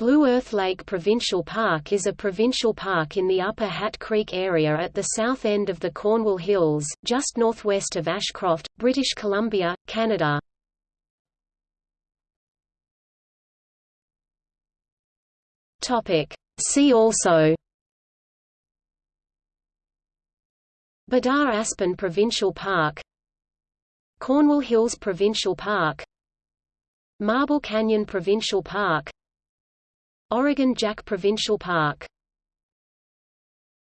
Blue Earth Lake Provincial Park is a provincial park in the Upper Hat Creek area at the south end of the Cornwall Hills, just northwest of Ashcroft, British Columbia, Canada. See also Bedard Aspen Provincial Park Cornwall Hills Provincial Park Marble Canyon Provincial Park Oregon Jack Provincial Park